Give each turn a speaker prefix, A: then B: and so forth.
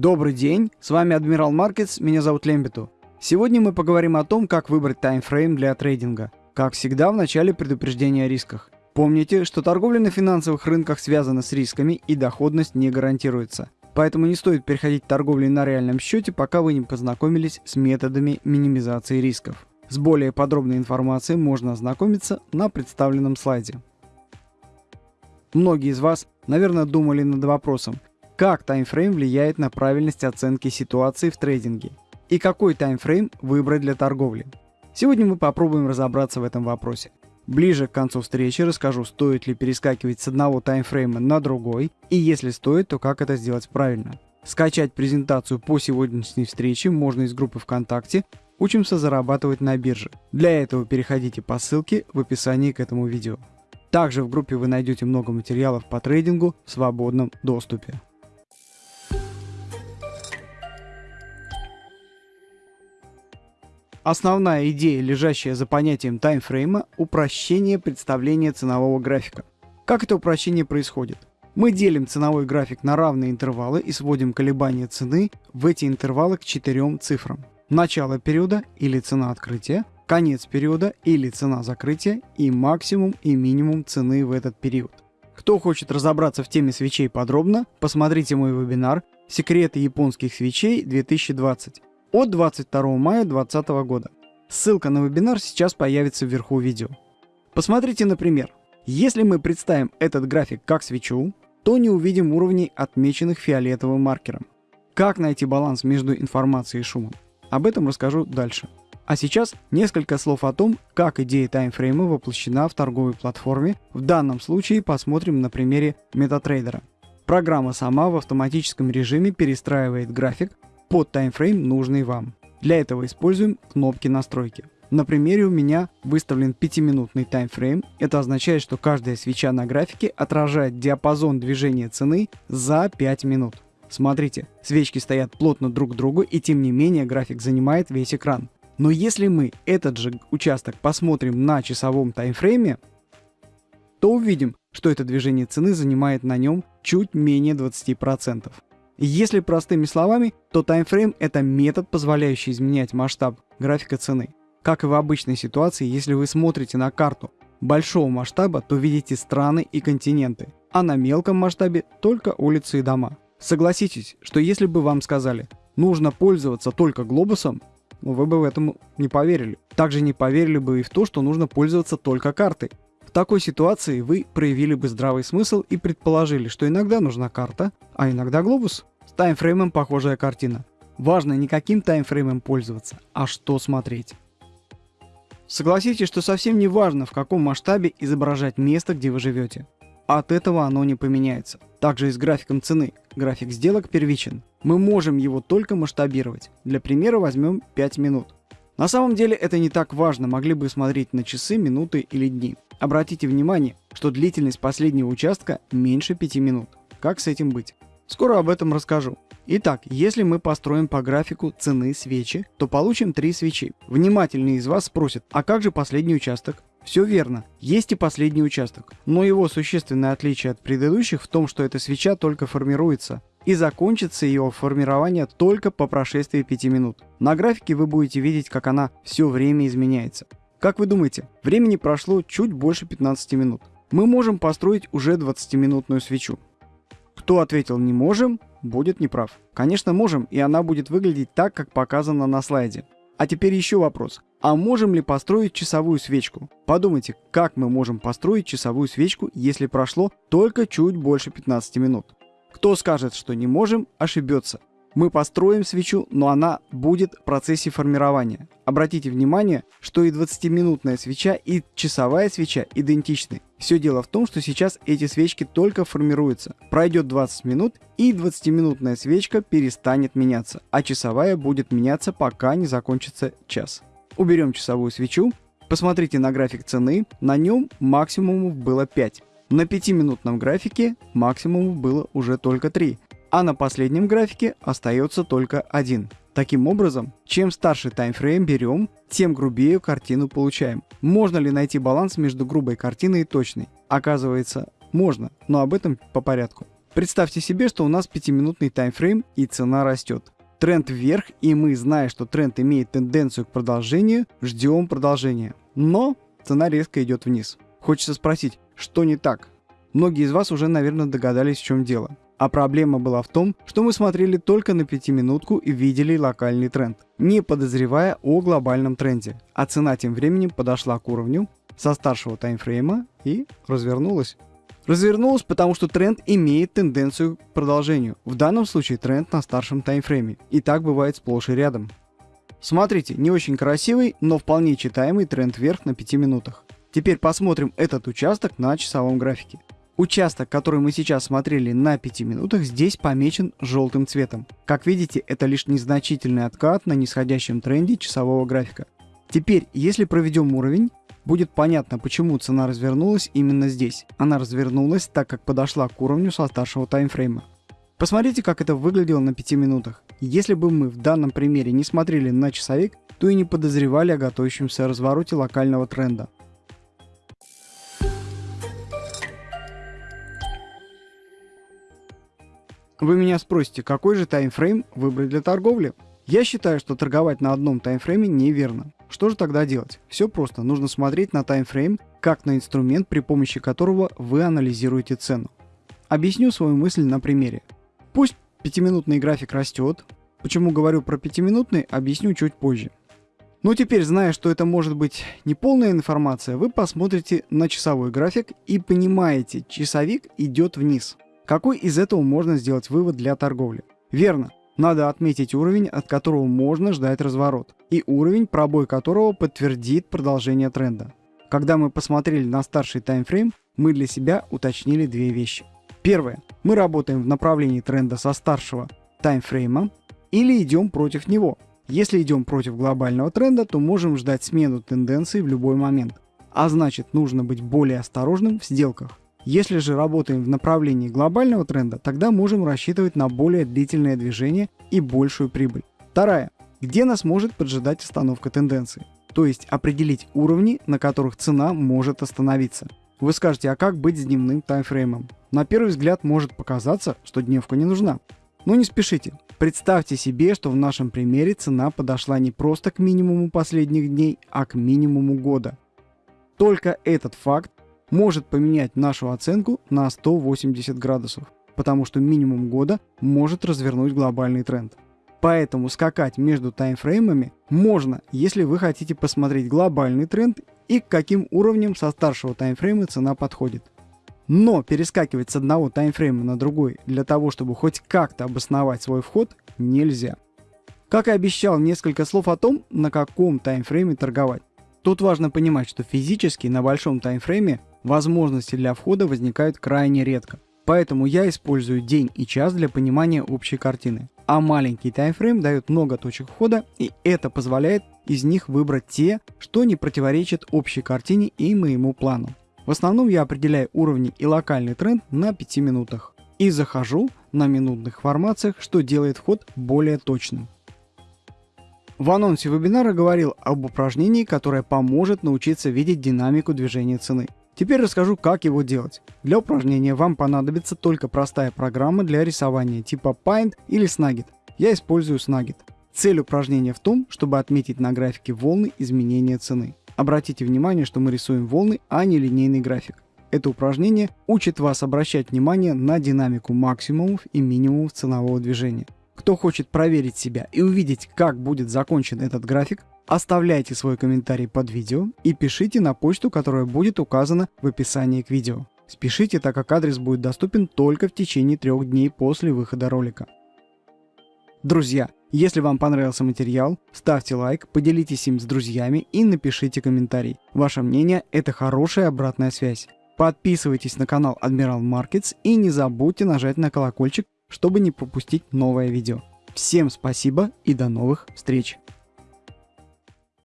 A: Добрый день, с вами Адмирал Маркетс, меня зовут Лембиту. Сегодня мы поговорим о том, как выбрать таймфрейм для трейдинга. Как всегда, в начале предупреждения о рисках. Помните, что торговля на финансовых рынках связана с рисками и доходность не гарантируется. Поэтому не стоит переходить к торговле на реальном счете, пока вы не познакомились с методами минимизации рисков. С более подробной информацией можно ознакомиться на представленном слайде. Многие из вас, наверное, думали над вопросом, как таймфрейм влияет на правильность оценки ситуации в трейдинге и какой таймфрейм выбрать для торговли. Сегодня мы попробуем разобраться в этом вопросе. Ближе к концу встречи расскажу, стоит ли перескакивать с одного таймфрейма на другой, и если стоит, то как это сделать правильно. Скачать презентацию по сегодняшней встрече можно из группы ВКонтакте «Учимся зарабатывать на бирже». Для этого переходите по ссылке в описании к этому видео. Также в группе вы найдете много материалов по трейдингу в свободном доступе. Основная идея, лежащая за понятием таймфрейма – упрощение представления ценового графика. Как это упрощение происходит? Мы делим ценовой график на равные интервалы и сводим колебания цены в эти интервалы к четырем цифрам. Начало периода или цена открытия, конец периода или цена закрытия и максимум и минимум цены в этот период. Кто хочет разобраться в теме свечей подробно, посмотрите мой вебинар «Секреты японских свечей 2020» от 22 мая 2020 года. Ссылка на вебинар сейчас появится вверху видео. Посмотрите, например, если мы представим этот график как свечу, то не увидим уровней, отмеченных фиолетовым маркером. Как найти баланс между информацией и шумом? Об этом расскажу дальше. А сейчас несколько слов о том, как идея таймфрейма воплощена в торговой платформе. В данном случае посмотрим на примере MetaTrader. Программа сама в автоматическом режиме перестраивает график под таймфрейм, нужный вам. Для этого используем кнопки настройки. На примере у меня выставлен 5-минутный таймфрейм. Это означает, что каждая свеча на графике отражает диапазон движения цены за 5 минут. Смотрите, свечки стоят плотно друг к другу и тем не менее график занимает весь экран. Но если мы этот же участок посмотрим на часовом таймфрейме, то увидим, что это движение цены занимает на нем чуть менее 20%. Если простыми словами, то таймфрейм – это метод, позволяющий изменять масштаб графика цены. Как и в обычной ситуации, если вы смотрите на карту большого масштаба, то видите страны и континенты, а на мелком масштабе только улицы и дома. Согласитесь, что если бы вам сказали, нужно пользоваться только глобусом, вы бы в этом не поверили. Также не поверили бы и в то, что нужно пользоваться только картой. Такой ситуации вы проявили бы здравый смысл и предположили, что иногда нужна карта, а иногда глобус. С таймфреймом похожая картина. Важно не каким таймфреймом пользоваться, а что смотреть. Согласитесь, что совсем не важно, в каком масштабе изображать место, где вы живете. От этого оно не поменяется. Также и с графиком цены. График сделок первичен. Мы можем его только масштабировать. Для примера возьмем 5 минут. На самом деле это не так важно, могли бы смотреть на часы, минуты или дни. Обратите внимание, что длительность последнего участка меньше 5 минут. Как с этим быть? Скоро об этом расскажу. Итак, если мы построим по графику цены свечи, то получим три свечи. Внимательные из вас спросят, а как же последний участок? Все верно, есть и последний участок, но его существенное отличие от предыдущих в том, что эта свеча только формируется, и закончится ее формирование только по прошествии 5 минут. На графике вы будете видеть, как она все время изменяется. Как вы думаете, времени прошло чуть больше 15 минут. Мы можем построить уже 20-минутную свечу. Кто ответил «не можем», будет неправ. Конечно можем, и она будет выглядеть так, как показано на слайде. А теперь еще вопрос. А можем ли построить часовую свечку? Подумайте, как мы можем построить часовую свечку, если прошло только чуть больше 15 минут. Кто скажет, что не можем, ошибется. Мы построим свечу, но она будет в процессе формирования. Обратите внимание, что и 20-минутная свеча, и часовая свеча идентичны. Все дело в том, что сейчас эти свечки только формируются. Пройдет 20 минут, и 20-минутная свечка перестанет меняться, а часовая будет меняться, пока не закончится час. Уберем часовую свечу, посмотрите на график цены, на нем максимумов было 5. На 5-минутном графике максимумов было уже только 3, а на последнем графике остается только один. Таким образом, чем старше таймфрейм берем, тем грубее картину получаем. Можно ли найти баланс между грубой картиной и точной? Оказывается, можно, но об этом по порядку. Представьте себе, что у нас 5-минутный таймфрейм и цена растет. Тренд вверх, и мы, зная, что тренд имеет тенденцию к продолжению, ждем продолжения. Но цена резко идет вниз. Хочется спросить, что не так? Многие из вас уже, наверное, догадались, в чем дело. А проблема была в том, что мы смотрели только на пятиминутку и видели локальный тренд, не подозревая о глобальном тренде. А цена тем временем подошла к уровню со старшего таймфрейма и развернулась. Развернулась, потому что тренд имеет тенденцию к продолжению. В данном случае тренд на старшем таймфрейме. И так бывает сплошь и рядом. Смотрите, не очень красивый, но вполне читаемый тренд вверх на 5 минутах. Теперь посмотрим этот участок на часовом графике. Участок, который мы сейчас смотрели на 5 минутах, здесь помечен желтым цветом. Как видите, это лишь незначительный откат на нисходящем тренде часового графика. Теперь, если проведем уровень, будет понятно, почему цена развернулась именно здесь. Она развернулась, так как подошла к уровню со старшего таймфрейма. Посмотрите, как это выглядело на 5 минутах. Если бы мы в данном примере не смотрели на часовик, то и не подозревали о готовящемся развороте локального тренда. Вы меня спросите, какой же таймфрейм выбрать для торговли? Я считаю, что торговать на одном таймфрейме неверно. Что же тогда делать? Все просто, нужно смотреть на таймфрейм как на инструмент, при помощи которого вы анализируете цену. Объясню свою мысль на примере. Пусть пятиминутный график растет. Почему говорю про пятиминутный, объясню чуть позже. Но теперь, зная, что это может быть не полная информация, вы посмотрите на часовой график и понимаете, часовик идет вниз. Какой из этого можно сделать вывод для торговли? Верно, надо отметить уровень, от которого можно ждать разворот, и уровень, пробой которого подтвердит продолжение тренда. Когда мы посмотрели на старший таймфрейм, мы для себя уточнили две вещи. Первое. Мы работаем в направлении тренда со старшего таймфрейма или идем против него. Если идем против глобального тренда, то можем ждать смену тенденции в любой момент. А значит нужно быть более осторожным в сделках. Если же работаем в направлении глобального тренда, тогда можем рассчитывать на более длительное движение и большую прибыль. Вторая. Где нас может поджидать остановка тенденции? То есть определить уровни, на которых цена может остановиться. Вы скажете, а как быть с дневным таймфреймом? На первый взгляд может показаться, что дневка не нужна. Но не спешите. Представьте себе, что в нашем примере цена подошла не просто к минимуму последних дней, а к минимуму года. Только этот факт может поменять нашу оценку на 180 градусов, потому что минимум года может развернуть глобальный тренд. Поэтому скакать между таймфреймами можно, если вы хотите посмотреть глобальный тренд и к каким уровням со старшего таймфрейма цена подходит. Но перескакивать с одного таймфрейма на другой для того, чтобы хоть как-то обосновать свой вход, нельзя. Как и обещал, несколько слов о том, на каком таймфрейме торговать. Тут важно понимать, что физически на большом таймфрейме возможности для входа возникают крайне редко. Поэтому я использую день и час для понимания общей картины. А маленький таймфрейм дает много точек входа и это позволяет из них выбрать те, что не противоречат общей картине и моему плану. В основном я определяю уровни и локальный тренд на 5 минутах. И захожу на минутных формациях, что делает вход более точным. В анонсе вебинара говорил об упражнении, которое поможет научиться видеть динамику движения цены. Теперь расскажу, как его делать. Для упражнения вам понадобится только простая программа для рисования типа Paint или Snagit. Я использую Snagit. Цель упражнения в том, чтобы отметить на графике волны изменения цены. Обратите внимание, что мы рисуем волны, а не линейный график. Это упражнение учит вас обращать внимание на динамику максимумов и минимумов ценового движения. Кто хочет проверить себя и увидеть, как будет закончен этот график, Оставляйте свой комментарий под видео и пишите на почту, которая будет указана в описании к видео. Спешите, так как адрес будет доступен только в течение трех дней после выхода ролика. Друзья, если вам понравился материал, ставьте лайк, поделитесь им с друзьями и напишите комментарий. Ваше мнение – это хорошая обратная связь. Подписывайтесь на канал Admiral Markets и не забудьте нажать на колокольчик, чтобы не пропустить новое видео. Всем спасибо и до новых встреч!